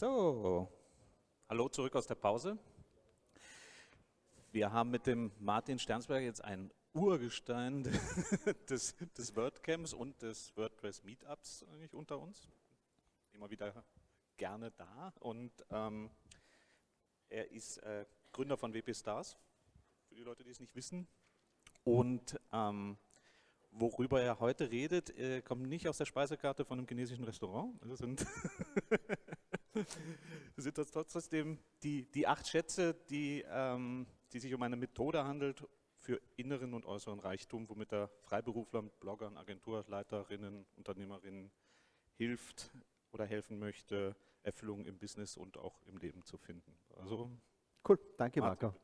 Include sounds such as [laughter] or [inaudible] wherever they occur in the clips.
So, hallo zurück aus der Pause. Wir haben mit dem Martin Sternsberger jetzt ein Urgestein [laughs] des, des WordCamps und des WordPress Meetups eigentlich unter uns. Immer wieder gerne da und ähm, er ist äh, Gründer von WP Stars, für die Leute, die es nicht wissen. Und ähm, worüber er heute redet, äh, kommt nicht aus der Speisekarte von einem chinesischen Restaurant. Das sind, [laughs] das sind trotzdem die, die acht Schätze, die, ähm, die sich um eine Methode handelt für inneren und äußeren Reichtum, womit er Freiberuflern, Bloggern, Agenturleiterinnen, Unternehmerinnen hilft oder helfen möchte, Erfüllung im Business und auch im Leben zu finden. Also, cool, danke Marco.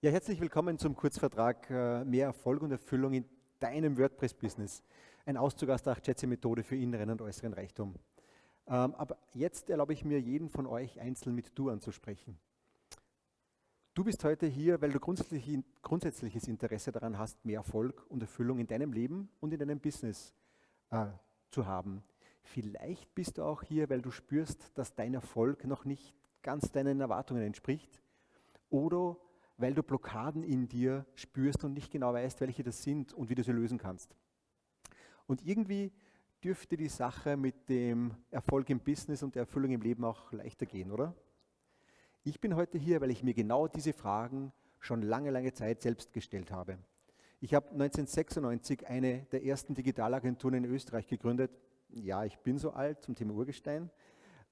Ja, herzlich willkommen zum Kurzvertrag äh, Mehr Erfolg und Erfüllung in deinem WordPress-Business. Ein Auszug aus der 8-Schätze-Methode für inneren und äußeren Reichtum. Ähm, aber jetzt erlaube ich mir, jeden von euch einzeln mit Du anzusprechen. Du bist heute hier, weil du grundsätzlich, grundsätzliches Interesse daran hast, mehr Erfolg und Erfüllung in deinem Leben und in deinem Business äh, zu haben. Vielleicht bist du auch hier, weil du spürst, dass dein Erfolg noch nicht ganz deinen Erwartungen entspricht. Oder weil du Blockaden in dir spürst und nicht genau weißt, welche das sind und wie du sie lösen kannst. Und irgendwie dürfte die Sache mit dem Erfolg im Business und der Erfüllung im Leben auch leichter gehen, oder? Ich bin heute hier, weil ich mir genau diese Fragen schon lange, lange Zeit selbst gestellt habe. Ich habe 1996 eine der ersten Digitalagenturen in Österreich gegründet. Ja, ich bin so alt zum Thema Urgestein.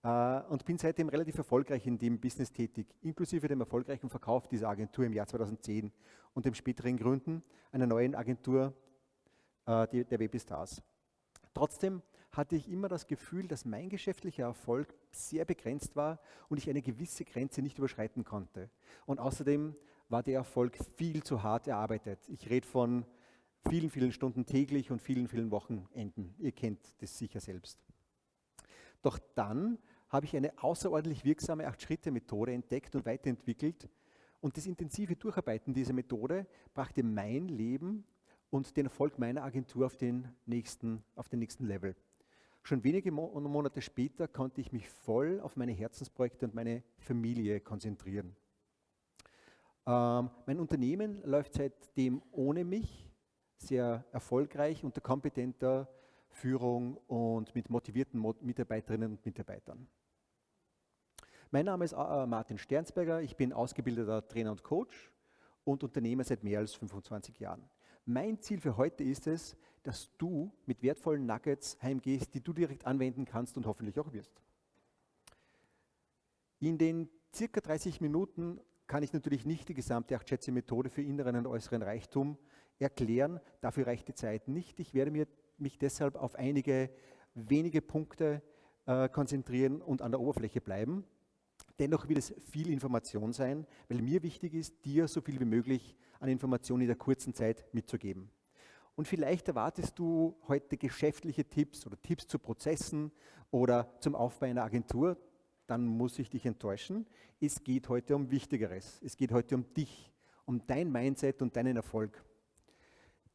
Äh, und bin seitdem relativ erfolgreich in dem Business tätig, inklusive dem erfolgreichen Verkauf dieser Agentur im Jahr 2010 und dem späteren Gründen einer neuen Agentur, äh, der WP Stars. Trotzdem hatte ich immer das Gefühl, dass mein geschäftlicher Erfolg sehr begrenzt war und ich eine gewisse Grenze nicht überschreiten konnte. Und außerdem war der Erfolg viel zu hart erarbeitet. Ich rede von vielen, vielen Stunden täglich und vielen, vielen Wochenenden. Ihr kennt das sicher selbst. Doch dann habe ich eine außerordentlich wirksame Acht-Schritte-Methode entdeckt und weiterentwickelt. Und das intensive Durcharbeiten dieser Methode brachte mein Leben und den Erfolg meiner Agentur auf den nächsten, auf den nächsten Level. Schon wenige Monate später konnte ich mich voll auf meine Herzensprojekte und meine Familie konzentrieren. Ähm, mein Unternehmen läuft seitdem ohne mich sehr erfolgreich unter kompetenter Führung und mit motivierten Mitarbeiterinnen und Mitarbeitern. Mein Name ist äh, Martin Sternsberger, ich bin ausgebildeter Trainer und Coach und Unternehmer seit mehr als 25 Jahren. Mein Ziel für heute ist es, dass du mit wertvollen Nuggets heimgehst, die du direkt anwenden kannst und hoffentlich auch wirst. In den circa 30 Minuten kann ich natürlich nicht die gesamte Acht-Schätze-Methode für inneren und äußeren Reichtum erklären. Dafür reicht die Zeit nicht. Ich werde mich deshalb auf einige wenige Punkte äh, konzentrieren und an der Oberfläche bleiben. Dennoch wird es viel Information sein, weil mir wichtig ist, dir so viel wie möglich an Informationen in der kurzen Zeit mitzugeben. Und vielleicht erwartest du heute geschäftliche Tipps oder Tipps zu Prozessen oder zum Aufbau einer Agentur, dann muss ich dich enttäuschen. Es geht heute um Wichtigeres. Es geht heute um dich, um dein Mindset und deinen Erfolg.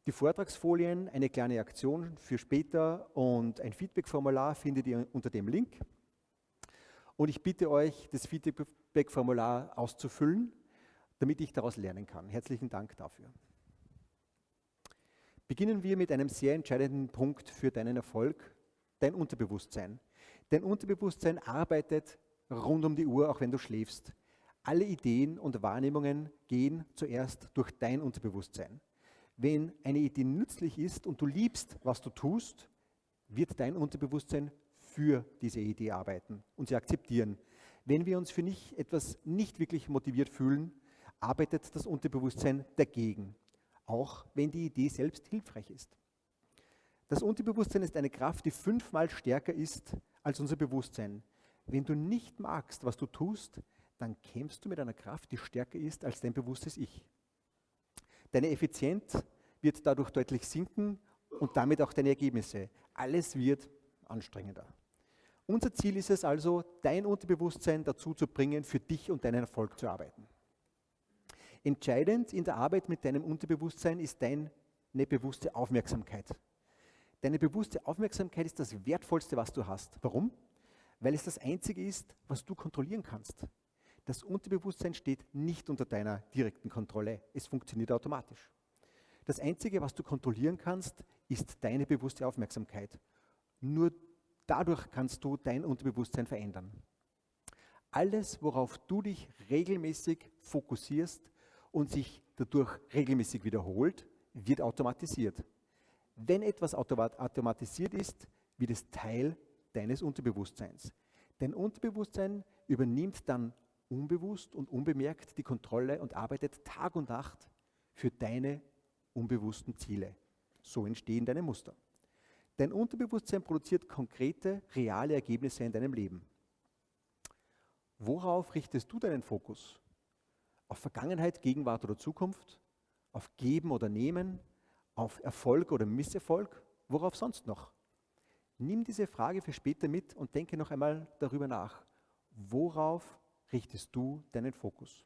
Die Vortragsfolien, eine kleine Aktion für später und ein Feedback-Formular findet ihr unter dem Link. Und ich bitte euch, das Feedback-Formular auszufüllen, damit ich daraus lernen kann. Herzlichen Dank dafür. Beginnen wir mit einem sehr entscheidenden Punkt für deinen Erfolg, dein Unterbewusstsein. Dein Unterbewusstsein arbeitet rund um die Uhr, auch wenn du schläfst. Alle Ideen und Wahrnehmungen gehen zuerst durch dein Unterbewusstsein. Wenn eine Idee nützlich ist und du liebst, was du tust, wird dein Unterbewusstsein für diese Idee arbeiten und sie akzeptieren. Wenn wir uns für nicht, etwas nicht wirklich motiviert fühlen, arbeitet das Unterbewusstsein dagegen, auch wenn die Idee selbst hilfreich ist. Das Unterbewusstsein ist eine Kraft, die fünfmal stärker ist als unser Bewusstsein. Wenn du nicht magst, was du tust, dann kämpfst du mit einer Kraft, die stärker ist als dein bewusstes Ich. Deine Effizienz wird dadurch deutlich sinken und damit auch deine Ergebnisse. Alles wird anstrengender. Unser Ziel ist es also, dein Unterbewusstsein dazu zu bringen, für dich und deinen Erfolg zu arbeiten. Entscheidend in der Arbeit mit deinem Unterbewusstsein ist deine bewusste Aufmerksamkeit. Deine bewusste Aufmerksamkeit ist das Wertvollste, was du hast. Warum? Weil es das Einzige ist, was du kontrollieren kannst. Das Unterbewusstsein steht nicht unter deiner direkten Kontrolle. Es funktioniert automatisch. Das Einzige, was du kontrollieren kannst, ist deine bewusste Aufmerksamkeit. Nur dadurch kannst du dein Unterbewusstsein verändern. Alles, worauf du dich regelmäßig fokussierst und sich dadurch regelmäßig wiederholt, wird automatisiert. Wenn etwas automatisiert ist, wird es Teil deines Unterbewusstseins. Dein Unterbewusstsein übernimmt dann unbewusst und unbemerkt die Kontrolle und arbeitet Tag und Nacht für deine unbewussten Ziele. So entstehen deine Muster. Dein Unterbewusstsein produziert konkrete, reale Ergebnisse in deinem Leben. Worauf richtest du deinen Fokus? Auf Vergangenheit, Gegenwart oder Zukunft? Auf Geben oder Nehmen? Auf Erfolg oder Misserfolg? Worauf sonst noch? Nimm diese Frage für später mit und denke noch einmal darüber nach. Worauf richtest du deinen Fokus?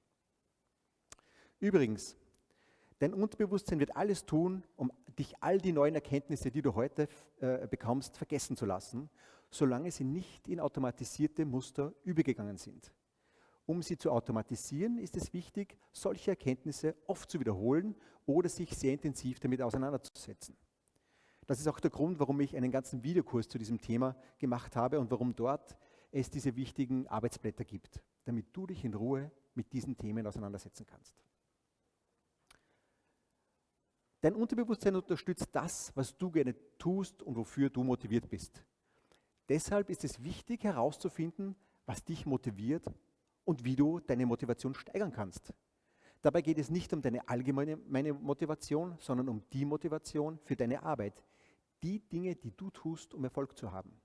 Übrigens, dein Unterbewusstsein wird alles tun, um dich all die neuen Erkenntnisse, die du heute äh, bekommst, vergessen zu lassen, solange sie nicht in automatisierte Muster übergegangen sind. Um sie zu automatisieren, ist es wichtig, solche Erkenntnisse oft zu wiederholen oder sich sehr intensiv damit auseinanderzusetzen. Das ist auch der Grund, warum ich einen ganzen Videokurs zu diesem Thema gemacht habe und warum dort es diese wichtigen Arbeitsblätter gibt, damit du dich in Ruhe mit diesen Themen auseinandersetzen kannst. Dein Unterbewusstsein unterstützt das, was du gerne tust und wofür du motiviert bist. Deshalb ist es wichtig herauszufinden, was dich motiviert und wie du deine Motivation steigern kannst. Dabei geht es nicht um deine allgemeine Motivation, sondern um die Motivation für deine Arbeit. Die Dinge, die du tust, um Erfolg zu haben.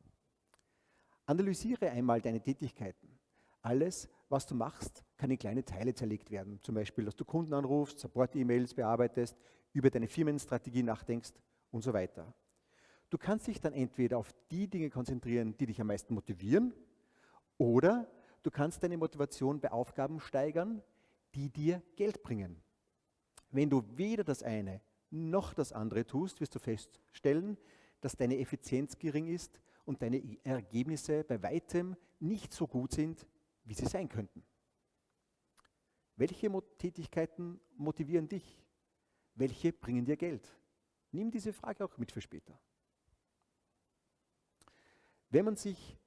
Analysiere einmal deine Tätigkeiten. Alles, was du machst, kann in kleine Teile zerlegt werden. Zum Beispiel, dass du Kunden anrufst, Support-E-Mails bearbeitest, über deine Firmenstrategie nachdenkst und so weiter. Du kannst dich dann entweder auf die Dinge konzentrieren, die dich am meisten motivieren, oder du kannst deine Motivation bei Aufgaben steigern, die dir Geld bringen. Wenn du weder das eine noch das andere tust, wirst du feststellen, dass deine Effizienz gering ist und deine Ergebnisse bei weitem nicht so gut sind, wie sie sein könnten. Welche Tätigkeiten motivieren dich? Welche bringen dir Geld? Nimm diese Frage auch mit für später. Wenn man sich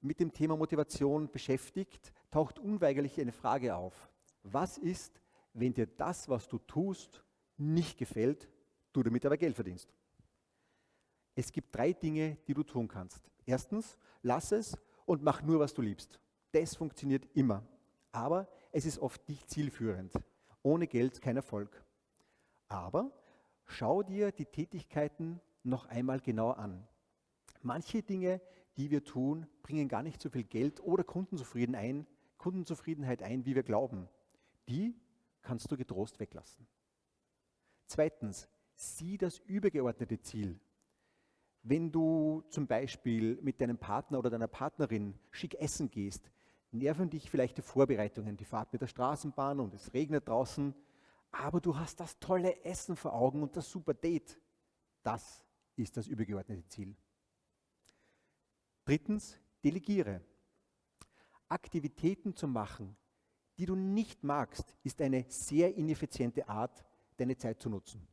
mit dem Thema Motivation beschäftigt, taucht unweigerlich eine Frage auf. Was ist, wenn dir das, was du tust, nicht gefällt, du damit aber Geld verdienst? Es gibt drei Dinge, die du tun kannst. Erstens, lass es und mach nur, was du liebst. Das funktioniert immer. Aber es ist oft nicht zielführend. Ohne Geld kein Erfolg. Aber schau dir die Tätigkeiten noch einmal genauer an. Manche Dinge, die wir tun, bringen gar nicht so viel Geld oder Kundenzufriedenheit ein, Kundenzufriedenheit ein, wie wir glauben. Die kannst du getrost weglassen. Zweitens, sieh das übergeordnete Ziel. Wenn du zum Beispiel mit deinem Partner oder deiner Partnerin schick essen gehst, nerven dich vielleicht die Vorbereitungen, die Fahrt mit der Straßenbahn und es regnet draußen, aber du hast das tolle Essen vor Augen und das super Date. Das ist das übergeordnete Ziel. Drittens, delegiere. Aktivitäten zu machen, die du nicht magst, ist eine sehr ineffiziente Art, deine Zeit zu nutzen.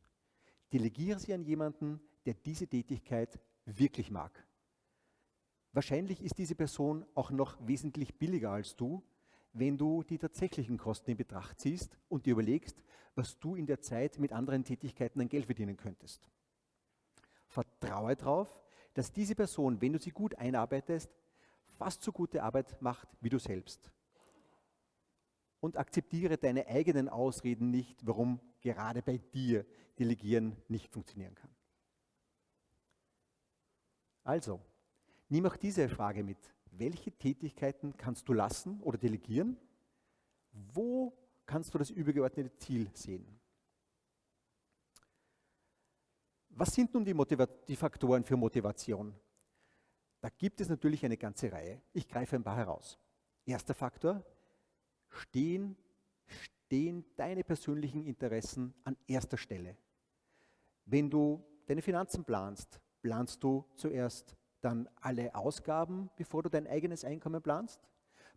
Delegiere sie an jemanden, der diese Tätigkeit wirklich mag. Wahrscheinlich ist diese Person auch noch wesentlich billiger als du, wenn du die tatsächlichen Kosten in Betracht ziehst und dir überlegst, was du in der Zeit mit anderen Tätigkeiten an Geld verdienen könntest. Vertraue darauf, dass diese Person, wenn du sie gut einarbeitest, fast so gute Arbeit macht wie du selbst. Und akzeptiere deine eigenen Ausreden nicht, warum gerade bei dir Delegieren nicht funktionieren kann. Also, nimm auch diese Frage mit. Welche Tätigkeiten kannst du lassen oder delegieren? Wo kannst du das übergeordnete Ziel sehen? Was sind nun die, die, Faktoren für Motivation? Da gibt es natürlich eine ganze Reihe. Ich greife ein paar heraus. Erster Faktor, stehen, stehen deine persönlichen Interessen an erster Stelle. Wenn du deine Finanzen planst, Planst du zuerst dann alle Ausgaben, bevor du dein eigenes Einkommen planst?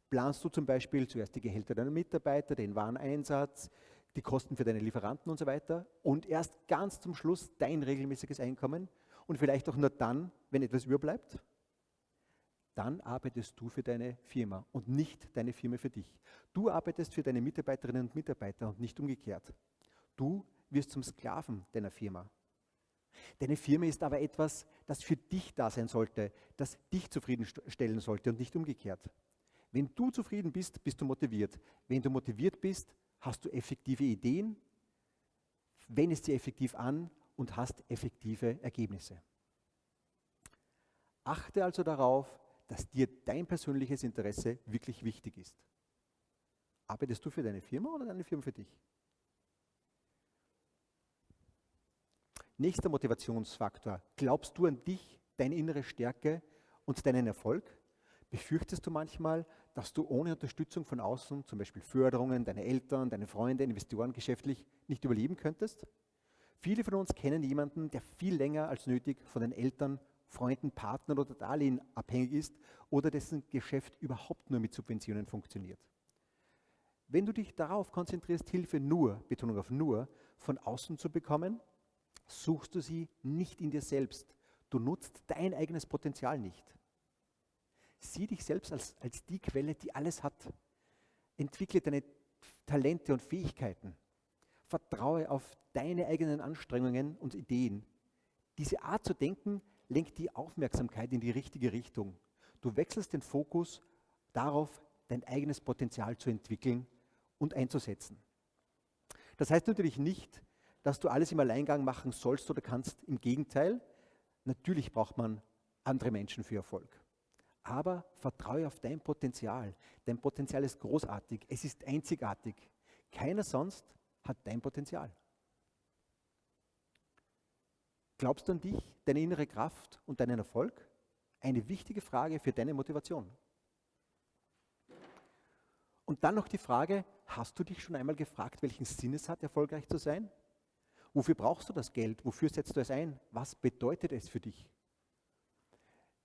Planst du zum Beispiel zuerst die Gehälter deiner Mitarbeiter, den Wareneinsatz, die Kosten für deine Lieferanten und so weiter und erst ganz zum Schluss dein regelmäßiges Einkommen und vielleicht auch nur dann, wenn etwas überbleibt? Dann arbeitest du für deine Firma und nicht deine Firma für dich. Du arbeitest für deine Mitarbeiterinnen und Mitarbeiter und nicht umgekehrt. Du wirst zum Sklaven deiner Firma. Deine Firma ist aber etwas, das für dich da sein sollte, das dich zufriedenstellen sollte und nicht umgekehrt. Wenn du zufrieden bist, bist du motiviert. Wenn du motiviert bist, hast du effektive Ideen, wendest sie effektiv an und hast effektive Ergebnisse. Achte also darauf, dass dir dein persönliches Interesse wirklich wichtig ist. Arbeitest du für deine Firma oder deine Firma für dich? Nächster Motivationsfaktor. Glaubst du an dich, deine innere Stärke und deinen Erfolg? Befürchtest du manchmal, dass du ohne Unterstützung von außen, zum Beispiel Förderungen, deine Eltern, deine Freunde, Investoren geschäftlich nicht überleben könntest? Viele von uns kennen jemanden, der viel länger als nötig von den Eltern, Freunden, Partnern oder Darlehen abhängig ist oder dessen Geschäft überhaupt nur mit Subventionen funktioniert. Wenn du dich darauf konzentrierst, Hilfe nur, Betonung auf nur, von außen zu bekommen, suchst du sie nicht in dir selbst. Du nutzt dein eigenes Potenzial nicht. Sieh dich selbst als, als die Quelle, die alles hat. Entwickle deine Talente und Fähigkeiten. Vertraue auf deine eigenen Anstrengungen und Ideen. Diese Art zu denken lenkt die Aufmerksamkeit in die richtige Richtung. Du wechselst den Fokus darauf, dein eigenes Potenzial zu entwickeln und einzusetzen. Das heißt natürlich nicht, dass du alles im Alleingang machen sollst oder kannst. Im Gegenteil, natürlich braucht man andere Menschen für Erfolg. Aber vertraue auf dein Potenzial. Dein Potenzial ist großartig, es ist einzigartig. Keiner sonst hat dein Potenzial. Glaubst du an dich, deine innere Kraft und deinen Erfolg? Eine wichtige Frage für deine Motivation. Und dann noch die Frage, hast du dich schon einmal gefragt, welchen Sinn es hat, erfolgreich zu sein? Wofür brauchst du das Geld? Wofür setzt du es ein? Was bedeutet es für dich?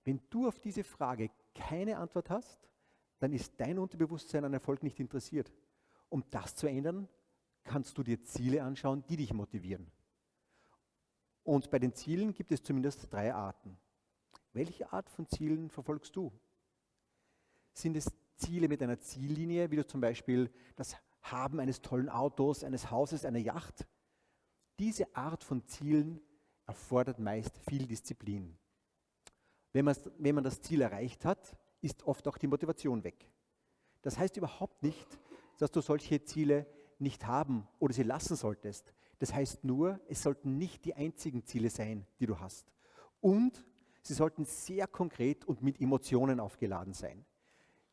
Wenn du auf diese Frage keine Antwort hast, dann ist dein Unterbewusstsein an Erfolg nicht interessiert. Um das zu ändern, kannst du dir Ziele anschauen, die dich motivieren. Und bei den Zielen gibt es zumindest drei Arten. Welche Art von Zielen verfolgst du? Sind es Ziele mit einer Ziellinie, wie du zum Beispiel das Haben eines tollen Autos, eines Hauses, einer Yacht? Diese Art von Zielen erfordert meist viel Disziplin. Wenn man, wenn man das Ziel erreicht hat, ist oft auch die Motivation weg. Das heißt überhaupt nicht, dass du solche Ziele nicht haben oder sie lassen solltest. Das heißt nur, es sollten nicht die einzigen Ziele sein, die du hast. Und sie sollten sehr konkret und mit Emotionen aufgeladen sein.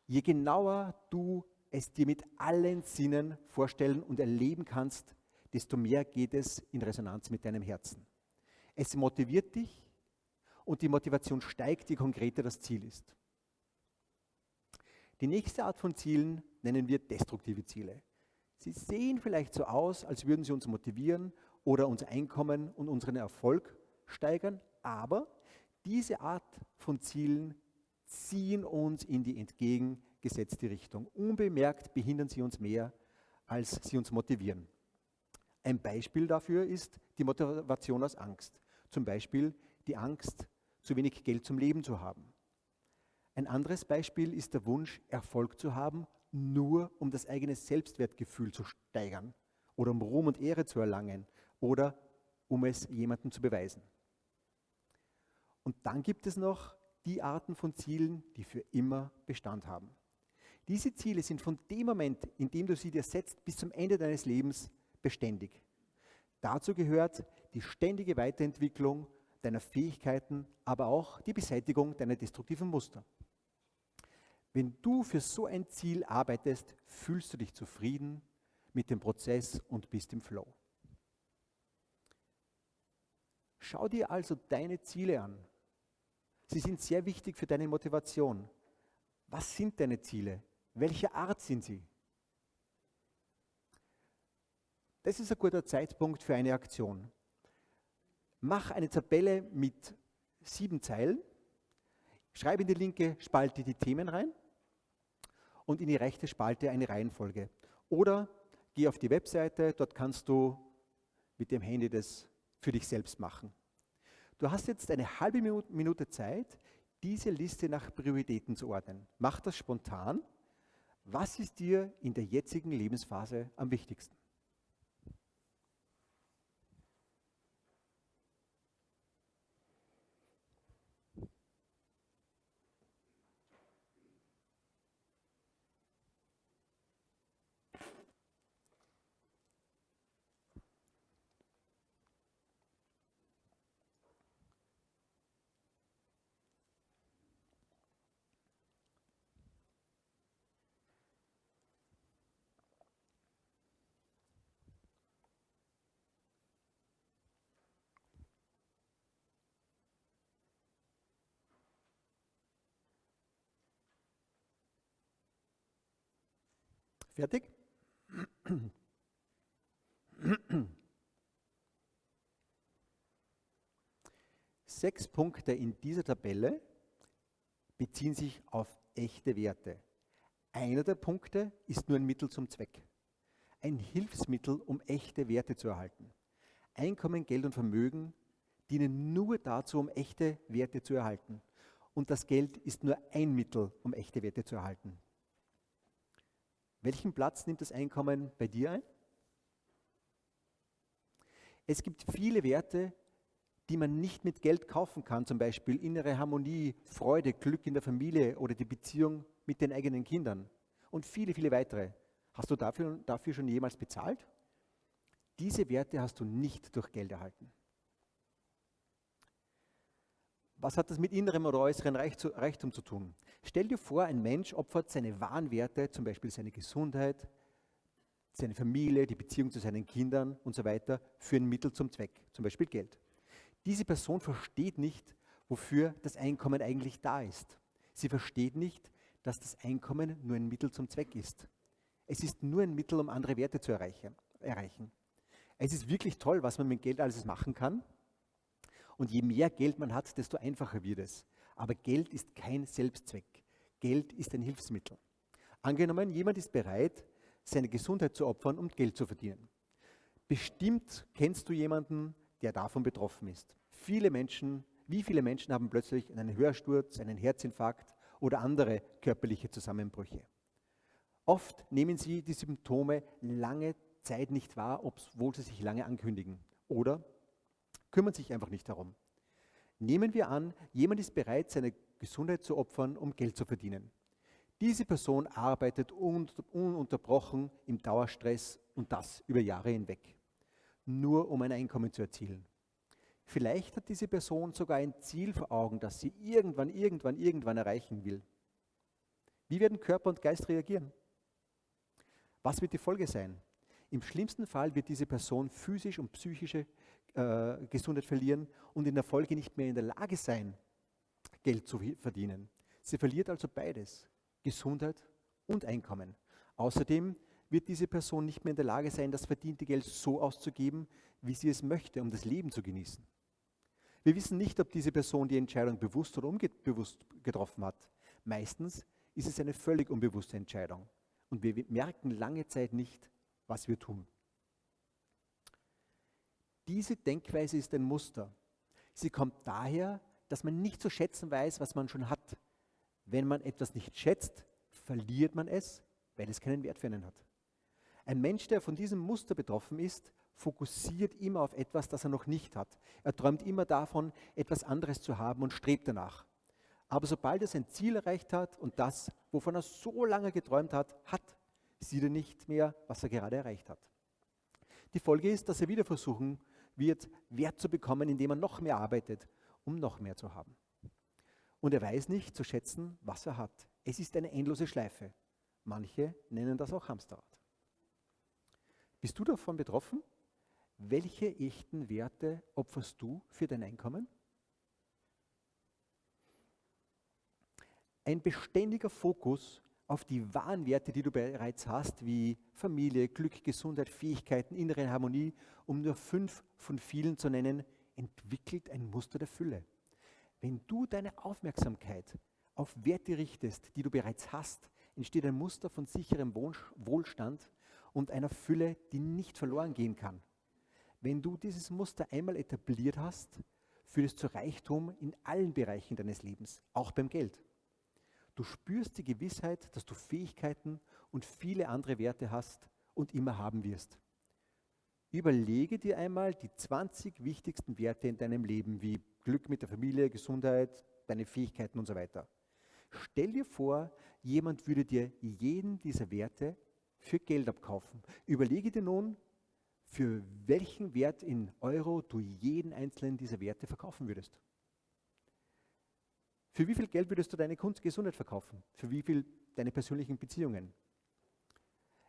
Je genauer du es dir mit allen Sinnen vorstellen und erleben kannst, desto mehr geht es in Resonanz mit deinem Herzen. Es motiviert dich und die Motivation steigt, je konkreter das Ziel ist. Die nächste Art von Zielen nennen wir destruktive Ziele. Sie sehen vielleicht so aus, als würden sie uns motivieren oder unser Einkommen und unseren Erfolg steigern, aber diese Art von Zielen ziehen uns in die entgegengesetzte Richtung. Unbemerkt behindern sie uns mehr, als sie uns motivieren. Ein Beispiel dafür ist die Motivation aus Angst. Zum Beispiel die Angst, zu wenig Geld zum Leben zu haben. Ein anderes Beispiel ist der Wunsch, Erfolg zu haben, nur um das eigene Selbstwertgefühl zu steigern oder um Ruhm und Ehre zu erlangen oder um es jemandem zu beweisen. Und dann gibt es noch die Arten von Zielen, die für immer Bestand haben. Diese Ziele sind von dem Moment, in dem du sie dir setzt, bis zum Ende deines Lebens beständig. Dazu gehört die ständige Weiterentwicklung deiner Fähigkeiten, aber auch die Beseitigung deiner destruktiven Muster. Wenn du für so ein Ziel arbeitest, fühlst du dich zufrieden mit dem Prozess und bist im Flow. Schau dir also deine Ziele an. Sie sind sehr wichtig für deine Motivation. Was sind deine Ziele? Welche Art sind sie? Das ist ein guter Zeitpunkt für eine Aktion. Mach eine Tabelle mit sieben Zeilen. Schreibe in die linke Spalte die Themen rein und in die rechte Spalte eine Reihenfolge. Oder geh auf die Webseite, dort kannst du mit dem Handy das für dich selbst machen. Du hast jetzt eine halbe Minute Zeit, diese Liste nach Prioritäten zu ordnen. Mach das spontan. Was ist dir in der jetzigen Lebensphase am wichtigsten? Fertig? Sechs Punkte in dieser Tabelle beziehen sich auf echte Werte. Einer der Punkte ist nur ein Mittel zum Zweck. Ein Hilfsmittel, um echte Werte zu erhalten. Einkommen, Geld und Vermögen dienen nur dazu, um echte Werte zu erhalten. Und das Geld ist nur ein Mittel, um echte Werte zu erhalten. Welchen Platz nimmt das Einkommen bei dir ein? Es gibt viele Werte, die man nicht mit Geld kaufen kann, zum Beispiel innere Harmonie, Freude, Glück in der Familie oder die Beziehung mit den eigenen Kindern und viele, viele weitere. Hast du dafür, dafür schon jemals bezahlt? Diese Werte hast du nicht durch Geld erhalten. Was hat das mit innerem oder äußerem Reichtum zu tun? Stell dir vor, ein Mensch opfert seine wahren Werte, zum Beispiel seine Gesundheit, seine Familie, die Beziehung zu seinen Kindern und so weiter, für ein Mittel zum Zweck, zum Beispiel Geld. Diese Person versteht nicht, wofür das Einkommen eigentlich da ist. Sie versteht nicht, dass das Einkommen nur ein Mittel zum Zweck ist. Es ist nur ein Mittel, um andere Werte zu erreichen. Es ist wirklich toll, was man mit Geld alles machen kann, und je mehr Geld man hat, desto einfacher wird es. Aber Geld ist kein Selbstzweck. Geld ist ein Hilfsmittel. Angenommen, jemand ist bereit, seine Gesundheit zu opfern, um Geld zu verdienen. Bestimmt kennst du jemanden, der davon betroffen ist. Viele Menschen, wie viele Menschen haben plötzlich einen Hörsturz, einen Herzinfarkt oder andere körperliche Zusammenbrüche? Oft nehmen sie die Symptome lange Zeit nicht wahr, obwohl sie sich lange ankündigen. Oder kümmern sich einfach nicht darum. Nehmen wir an, jemand ist bereit, seine Gesundheit zu opfern, um Geld zu verdienen. Diese Person arbeitet ununterbrochen im Dauerstress und das über Jahre hinweg, nur um ein Einkommen zu erzielen. Vielleicht hat diese Person sogar ein Ziel vor Augen, das sie irgendwann, irgendwann, irgendwann erreichen will. Wie werden Körper und Geist reagieren? Was wird die Folge sein? Im schlimmsten Fall wird diese Person physisch und psychische äh, Gesundheit verlieren und in der Folge nicht mehr in der Lage sein, Geld zu verdienen. Sie verliert also beides, Gesundheit und Einkommen. Außerdem wird diese Person nicht mehr in der Lage sein, das verdiente Geld so auszugeben, wie sie es möchte, um das Leben zu genießen. Wir wissen nicht, ob diese Person die Entscheidung bewusst oder unbewusst getroffen hat. Meistens ist es eine völlig unbewusste Entscheidung. Und wir merken lange Zeit nicht, was wir tun. Diese Denkweise ist ein Muster. Sie kommt daher, dass man nicht zu schätzen weiß, was man schon hat. Wenn man etwas nicht schätzt, verliert man es, weil es keinen Wert für einen hat. Ein Mensch, der von diesem Muster betroffen ist, fokussiert immer auf etwas, das er noch nicht hat. Er träumt immer davon, etwas anderes zu haben und strebt danach. Aber sobald er sein Ziel erreicht hat und das, wovon er so lange geträumt hat, hat, sieht er nicht mehr, was er gerade erreicht hat. Die Folge ist, dass er wieder versuchen wird, Wert zu bekommen, indem er noch mehr arbeitet, um noch mehr zu haben. Und er weiß nicht zu schätzen, was er hat. Es ist eine endlose Schleife. Manche nennen das auch Hamsterrad. Bist du davon betroffen? Welche echten Werte opferst du für dein Einkommen? Ein beständiger Fokus auf die wahren Werte, die du bereits hast, wie Familie, Glück, Gesundheit, Fähigkeiten, innere Harmonie, um nur fünf von vielen zu nennen, entwickelt ein Muster der Fülle. Wenn du deine Aufmerksamkeit auf Werte richtest, die du bereits hast, entsteht ein Muster von sicherem Wohlstand und einer Fülle, die nicht verloren gehen kann. Wenn du dieses Muster einmal etabliert hast, führt es zu Reichtum in allen Bereichen deines Lebens, auch beim Geld. Du spürst die Gewissheit, dass du Fähigkeiten und viele andere Werte hast und immer haben wirst. Überlege dir einmal die 20 wichtigsten Werte in deinem Leben, wie Glück mit der Familie, Gesundheit, deine Fähigkeiten und so weiter. Stell dir vor, jemand würde dir jeden dieser Werte für Geld abkaufen. Überlege dir nun, für welchen Wert in Euro du jeden einzelnen dieser Werte verkaufen würdest. Für wie viel Geld würdest du deine Gesundheit verkaufen? Für wie viel deine persönlichen Beziehungen?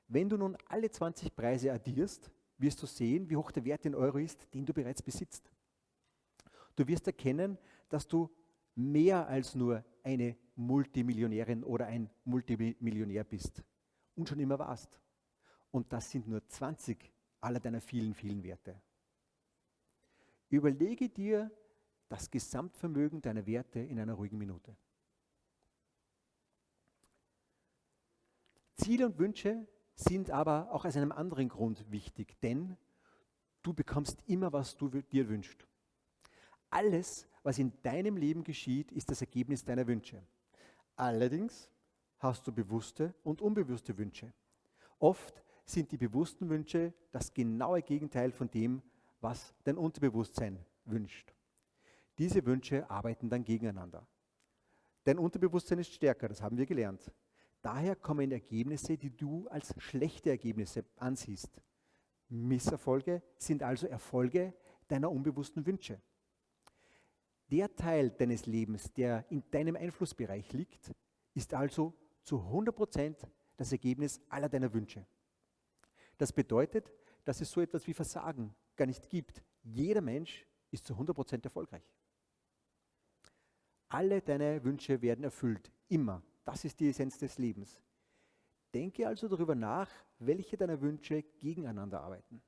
Wenn du nun alle 20 Preise addierst, wirst du sehen, wie hoch der Wert in Euro ist, den du bereits besitzt. Du wirst erkennen, dass du mehr als nur eine Multimillionärin oder ein Multimillionär bist und schon immer warst. Und das sind nur 20 aller deiner vielen, vielen Werte. Überlege dir das Gesamtvermögen deiner Werte in einer ruhigen Minute. Ziele und Wünsche sind aber auch aus einem anderen Grund wichtig, denn du bekommst immer, was du dir wünschst. Alles, was in deinem Leben geschieht, ist das Ergebnis deiner Wünsche. Allerdings hast du bewusste und unbewusste Wünsche. Oft sind die bewussten Wünsche das genaue Gegenteil von dem, was dein Unterbewusstsein wünscht. Diese Wünsche arbeiten dann gegeneinander. Dein Unterbewusstsein ist stärker, das haben wir gelernt. Daher kommen Ergebnisse, die du als schlechte Ergebnisse ansiehst. Misserfolge sind also Erfolge deiner unbewussten Wünsche. Der Teil deines Lebens, der in deinem Einflussbereich liegt, ist also zu 100% das Ergebnis aller deiner Wünsche. Das bedeutet, dass es so etwas wie Versagen gar nicht gibt. Jeder Mensch ist zu 100% erfolgreich. Alle deine Wünsche werden erfüllt, immer. Das ist die Essenz des Lebens. Denke also darüber nach, welche deiner Wünsche gegeneinander arbeiten.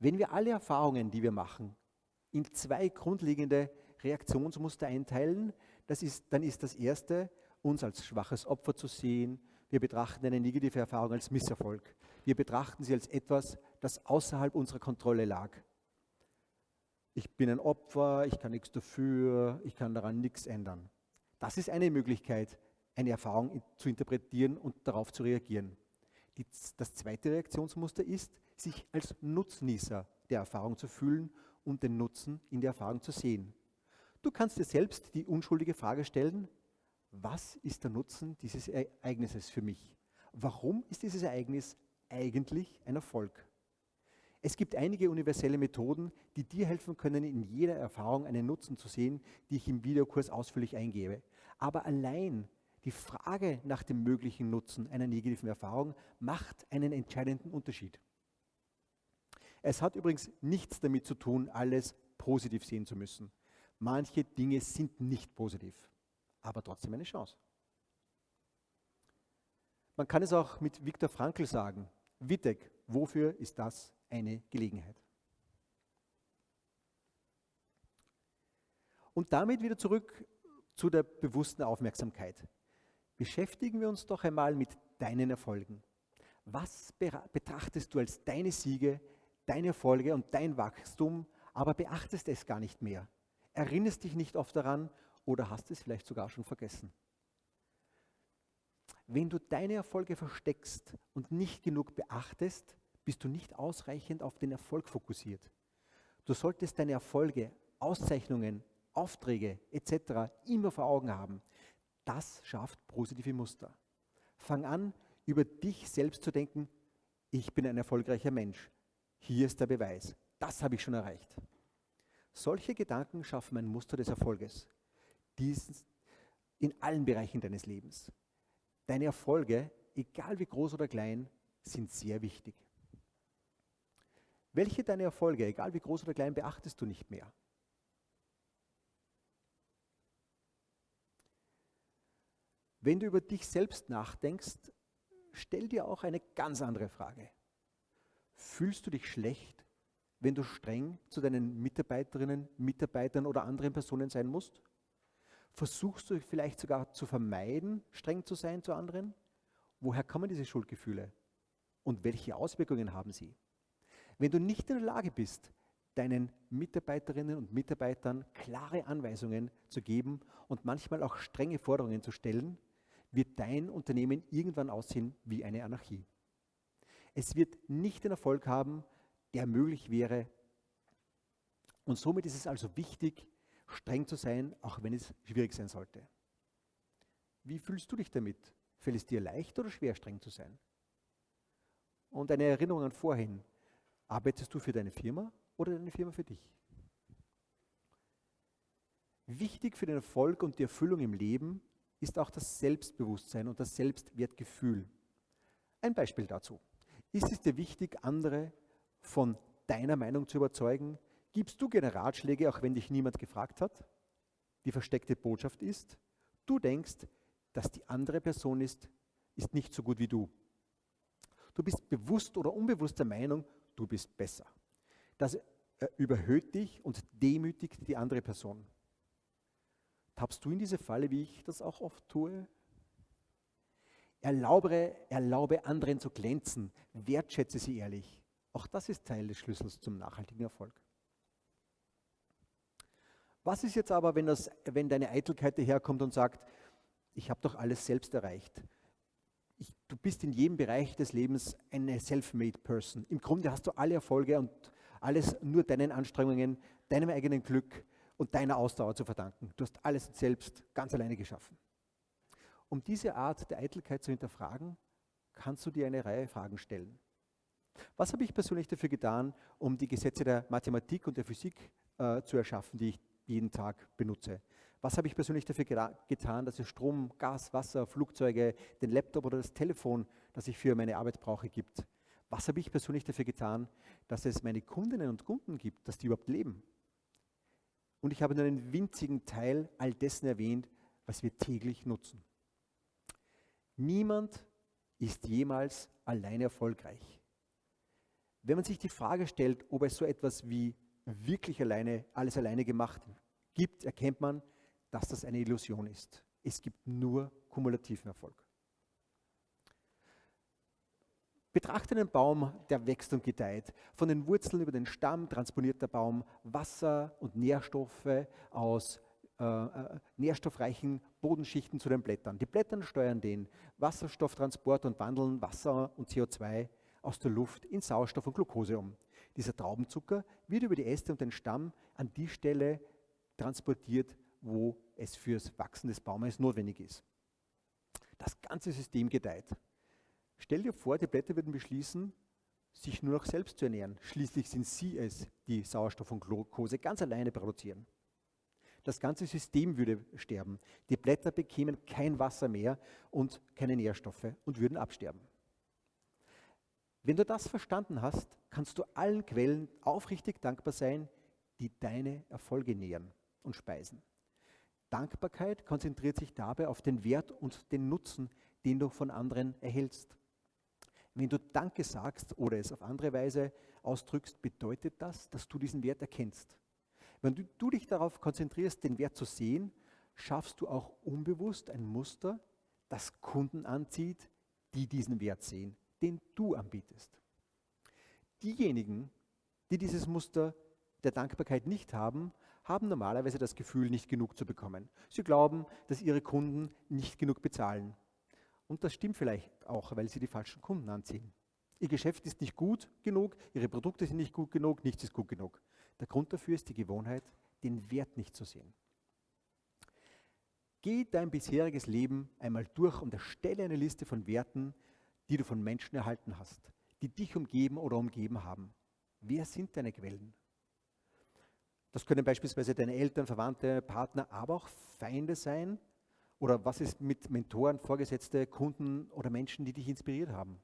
Wenn wir alle Erfahrungen, die wir machen, in zwei grundlegende Reaktionsmuster einteilen, ist, dann ist das erste, uns als schwaches Opfer zu sehen. Wir betrachten eine negative Erfahrung als Misserfolg. Wir betrachten sie als etwas, das außerhalb unserer Kontrolle lag. Ich bin ein Opfer, ich kann nichts dafür, ich kann daran nichts ändern. Das ist eine Möglichkeit, eine Erfahrung zu interpretieren und darauf zu reagieren. Die, das zweite Reaktionsmuster ist, sich als Nutznießer der Erfahrung zu fühlen und den Nutzen in der Erfahrung zu sehen. Du kannst dir selbst die unschuldige Frage stellen, was ist der Nutzen dieses Ereignisses für mich? Warum ist dieses Ereignis eigentlich ein Erfolg? Es gibt einige universelle Methoden, die dir helfen können, in jeder Erfahrung einen Nutzen zu sehen, die ich im Videokurs ausführlich eingebe. Aber allein die Frage nach dem möglichen Nutzen einer negativen Erfahrung macht einen entscheidenden Unterschied. Es hat übrigens nichts damit zu tun, alles positiv sehen zu müssen. Manche Dinge sind nicht positiv, aber trotzdem eine Chance. Man kann es auch mit Viktor Frankl sagen. Wittek, wofür ist das eine Gelegenheit? Und damit wieder zurück zu der bewussten Aufmerksamkeit. Beschäftigen wir uns doch einmal mit deinen Erfolgen. Was betrachtest du als deine Siege, deine Erfolge und dein Wachstum, aber beachtest es gar nicht mehr? Erinnerst dich nicht oft daran oder hast es vielleicht sogar schon vergessen? Wenn du deine Erfolge versteckst und nicht genug beachtest, bist du nicht ausreichend auf den Erfolg fokussiert. Du solltest deine Erfolge, Auszeichnungen, Aufträge etc. immer vor Augen haben. Das schafft positive Muster. Fang an, über dich selbst zu denken, ich bin ein erfolgreicher Mensch. Hier ist der Beweis. Das habe ich schon erreicht. Solche Gedanken schaffen ein Muster des Erfolges. Dies in allen Bereichen deines Lebens. Deine Erfolge, egal wie groß oder klein, sind sehr wichtig. Welche deiner Erfolge, egal wie groß oder klein, beachtest du nicht mehr? Wenn du über dich selbst nachdenkst, stell dir auch eine ganz andere Frage. Fühlst du dich schlecht, wenn du streng zu deinen Mitarbeiterinnen, Mitarbeitern oder anderen Personen sein musst? Versuchst du vielleicht sogar zu vermeiden, streng zu sein zu anderen? Woher kommen diese Schuldgefühle? Und welche Auswirkungen haben sie? Wenn du nicht in der Lage bist, deinen Mitarbeiterinnen und Mitarbeitern klare Anweisungen zu geben und manchmal auch strenge Forderungen zu stellen, wird dein Unternehmen irgendwann aussehen wie eine Anarchie. Es wird nicht den Erfolg haben, der möglich wäre. Und somit ist es also wichtig, streng zu sein, auch wenn es schwierig sein sollte. Wie fühlst du dich damit? Fällt es dir leicht oder schwer, streng zu sein? Und eine Erinnerung an vorhin. Arbeitest du für deine Firma oder deine Firma für dich? Wichtig für den Erfolg und die Erfüllung im Leben ist auch das Selbstbewusstsein und das Selbstwertgefühl. Ein Beispiel dazu. Ist es dir wichtig, andere von deiner Meinung zu überzeugen? Gibst du gerne Ratschläge, auch wenn dich niemand gefragt hat? Die versteckte Botschaft ist, du denkst, dass die andere Person ist, ist nicht so gut wie du. Du bist bewusst oder unbewusst der Meinung, du bist besser. Das äh, überhöht dich und demütigt die andere Person. Tappst du in diese Falle, wie ich das auch oft tue? Erlaube, erlaube anderen zu glänzen, wertschätze sie ehrlich. Auch das ist Teil des Schlüssels zum nachhaltigen Erfolg. Was ist jetzt aber, wenn, das, wenn deine Eitelkeit daherkommt und sagt, ich habe doch alles selbst erreicht? Du bist in jedem Bereich des Lebens eine self-made Person. Im Grunde hast du alle Erfolge und alles nur deinen Anstrengungen, deinem eigenen Glück und deiner Ausdauer zu verdanken. Du hast alles selbst ganz alleine geschaffen. Um diese Art der Eitelkeit zu hinterfragen, kannst du dir eine Reihe Fragen stellen. Was habe ich persönlich dafür getan, um die Gesetze der Mathematik und der Physik äh, zu erschaffen, die ich jeden Tag benutze? Was habe ich persönlich dafür getan, dass es Strom, Gas, Wasser, Flugzeuge, den Laptop oder das Telefon, das ich für meine Arbeit brauche, gibt? Was habe ich persönlich dafür getan, dass es meine Kundinnen und Kunden gibt, dass die überhaupt leben? Und ich habe nur einen winzigen Teil all dessen erwähnt, was wir täglich nutzen. Niemand ist jemals alleine erfolgreich. Wenn man sich die Frage stellt, ob es so etwas wie wirklich alleine, alles alleine gemacht gibt, erkennt man, dass das eine Illusion ist. Es gibt nur kumulativen Erfolg. Betrachte einen Baum, der wächst und gedeiht. Von den Wurzeln über den Stamm transponiert der Baum Wasser und Nährstoffe aus äh, äh, nährstoffreichen Bodenschichten zu den Blättern. Die Blätter steuern den Wasserstofftransport und wandeln Wasser und CO2 aus der Luft in Sauerstoff und Glucose um. Dieser Traubenzucker wird über die Äste und den Stamm an die Stelle transportiert, wo es fürs Wachsen des Baumes notwendig ist. Das ganze System gedeiht. Stell dir vor, die Blätter würden beschließen, sich nur noch selbst zu ernähren. Schließlich sind sie es, die Sauerstoff und Glucose ganz alleine produzieren. Das ganze System würde sterben. Die Blätter bekämen kein Wasser mehr und keine Nährstoffe und würden absterben. Wenn du das verstanden hast, kannst du allen Quellen aufrichtig dankbar sein, die deine Erfolge nähren und speisen. Dankbarkeit konzentriert sich dabei auf den Wert und den Nutzen, den du von anderen erhältst. Wenn du Danke sagst oder es auf andere Weise ausdrückst, bedeutet das, dass du diesen Wert erkennst. Wenn du, du dich darauf konzentrierst, den Wert zu sehen, schaffst du auch unbewusst ein Muster, das Kunden anzieht, die diesen Wert sehen, den du anbietest. Diejenigen, die dieses Muster der Dankbarkeit nicht haben, haben normalerweise das Gefühl, nicht genug zu bekommen. Sie glauben, dass ihre Kunden nicht genug bezahlen. Und das stimmt vielleicht auch, weil sie die falschen Kunden anziehen. Ihr Geschäft ist nicht gut genug, ihre Produkte sind nicht gut genug, nichts ist gut genug. Der Grund dafür ist die Gewohnheit, den Wert nicht zu sehen. Geh dein bisheriges Leben einmal durch und erstelle eine Liste von Werten, die du von Menschen erhalten hast, die dich umgeben oder umgeben haben. Wer sind deine Quellen? Das können beispielsweise deine Eltern, Verwandte, Partner, aber auch Feinde sein. Oder was ist mit Mentoren, Vorgesetzte, Kunden oder Menschen, die dich inspiriert haben?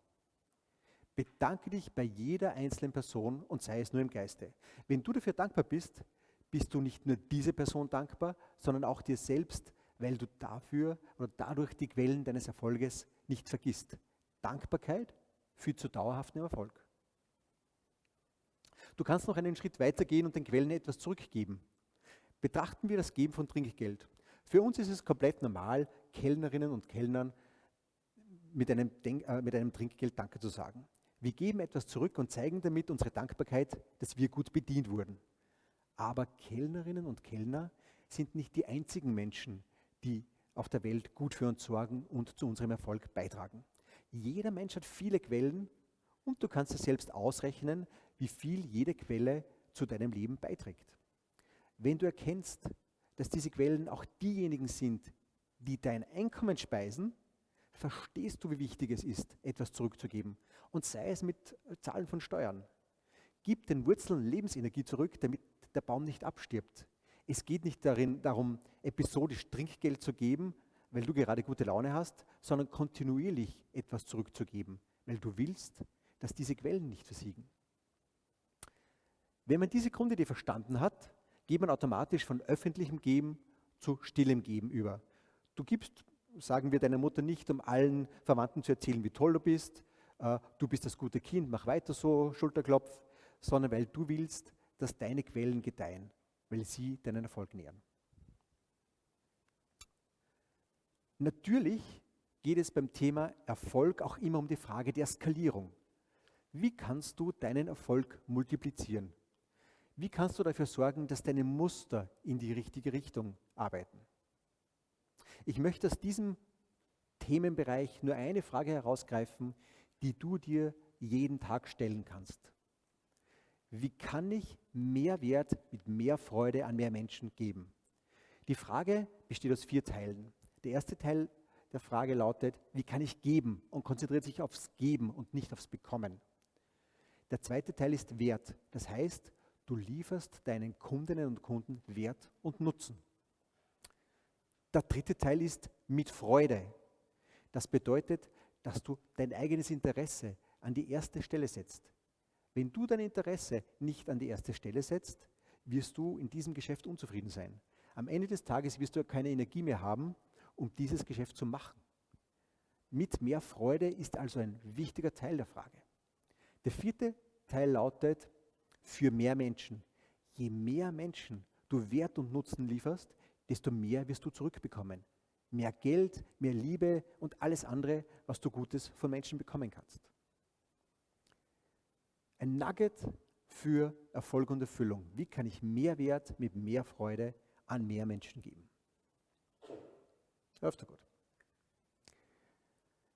Bedanke dich bei jeder einzelnen Person und sei es nur im Geiste. Wenn du dafür dankbar bist, bist du nicht nur diese Person dankbar, sondern auch dir selbst, weil du dafür oder dadurch die Quellen deines Erfolges nicht vergisst. Dankbarkeit führt zu dauerhaftem Erfolg. Du kannst noch einen Schritt weiter gehen und den Quellen etwas zurückgeben. Betrachten wir das Geben von Trinkgeld. Für uns ist es komplett normal, Kellnerinnen und Kellnern mit einem, Denk äh, mit einem Trinkgeld Danke zu sagen. Wir geben etwas zurück und zeigen damit unsere Dankbarkeit, dass wir gut bedient wurden. Aber Kellnerinnen und Kellner sind nicht die einzigen Menschen, die auf der Welt gut für uns sorgen und zu unserem Erfolg beitragen. Jeder Mensch hat viele Quellen und du kannst es selbst ausrechnen, wie viel jede Quelle zu deinem Leben beiträgt. Wenn du erkennst, dass diese Quellen auch diejenigen sind, die dein Einkommen speisen, verstehst du, wie wichtig es ist, etwas zurückzugeben. Und sei es mit Zahlen von Steuern. Gib den Wurzeln Lebensenergie zurück, damit der Baum nicht abstirbt. Es geht nicht darin, darum, episodisch Trinkgeld zu geben, weil du gerade gute Laune hast, sondern kontinuierlich etwas zurückzugeben, weil du willst, dass diese Quellen nicht versiegen. Wenn man diese Grundidee verstanden hat, geht man automatisch von öffentlichem Geben zu stillem Geben über. Du gibst, sagen wir deiner Mutter nicht, um allen Verwandten zu erzählen, wie toll du bist, äh, du bist das gute Kind, mach weiter so, Schulterklopf, sondern weil du willst, dass deine Quellen gedeihen, weil sie deinen Erfolg nähern. Natürlich geht es beim Thema Erfolg auch immer um die Frage der Skalierung. Wie kannst du deinen Erfolg multiplizieren? Wie kannst du dafür sorgen, dass deine Muster in die richtige Richtung arbeiten? Ich möchte aus diesem Themenbereich nur eine Frage herausgreifen, die du dir jeden Tag stellen kannst. Wie kann ich mehr Wert mit mehr Freude an mehr Menschen geben? Die Frage besteht aus vier Teilen. Der erste Teil der Frage lautet, wie kann ich geben und konzentriert sich aufs Geben und nicht aufs Bekommen. Der zweite Teil ist Wert. Das heißt, Du lieferst deinen Kundinnen und Kunden Wert und Nutzen. Der dritte Teil ist mit Freude. Das bedeutet, dass du dein eigenes Interesse an die erste Stelle setzt. Wenn du dein Interesse nicht an die erste Stelle setzt, wirst du in diesem Geschäft unzufrieden sein. Am Ende des Tages wirst du keine Energie mehr haben, um dieses Geschäft zu machen. Mit mehr Freude ist also ein wichtiger Teil der Frage. Der vierte Teil lautet, für mehr Menschen. Je mehr Menschen du Wert und Nutzen lieferst, desto mehr wirst du zurückbekommen. Mehr Geld, mehr Liebe und alles andere, was du Gutes von Menschen bekommen kannst. Ein Nugget für Erfolg und Erfüllung. Wie kann ich mehr Wert mit mehr Freude an mehr Menschen geben? Läuft gut.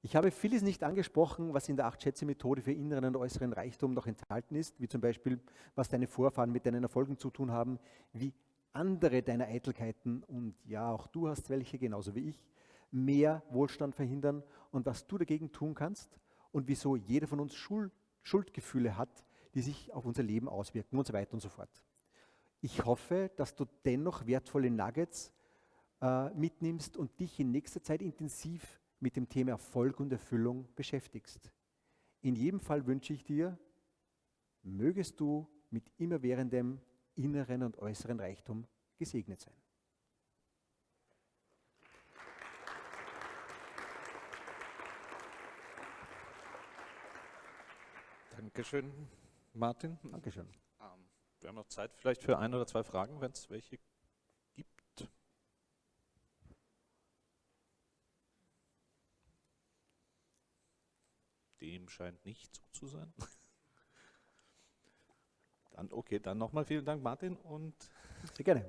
Ich habe vieles nicht angesprochen, was in der Acht-Schätze-Methode für inneren und äußeren Reichtum noch enthalten ist, wie zum Beispiel, was deine Vorfahren mit deinen Erfolgen zu tun haben, wie andere deiner Eitelkeiten, und ja, auch du hast welche, genauso wie ich, mehr Wohlstand verhindern und was du dagegen tun kannst und wieso jeder von uns Schuld, Schuldgefühle hat, die sich auf unser Leben auswirken und so weiter und so fort. Ich hoffe, dass du dennoch wertvolle Nuggets äh, mitnimmst und dich in nächster Zeit intensiv mit dem Thema Erfolg und Erfüllung beschäftigst. In jedem Fall wünsche ich dir, mögest du mit immerwährendem inneren und äußeren Reichtum gesegnet sein. Dankeschön, Martin. Dankeschön. Ähm, wir haben noch Zeit vielleicht für ein oder zwei Fragen, wenn es welche Dem scheint nicht so zu sein. [laughs] Dann, okay, dann nochmal vielen Dank, Martin. Und Sehr gerne.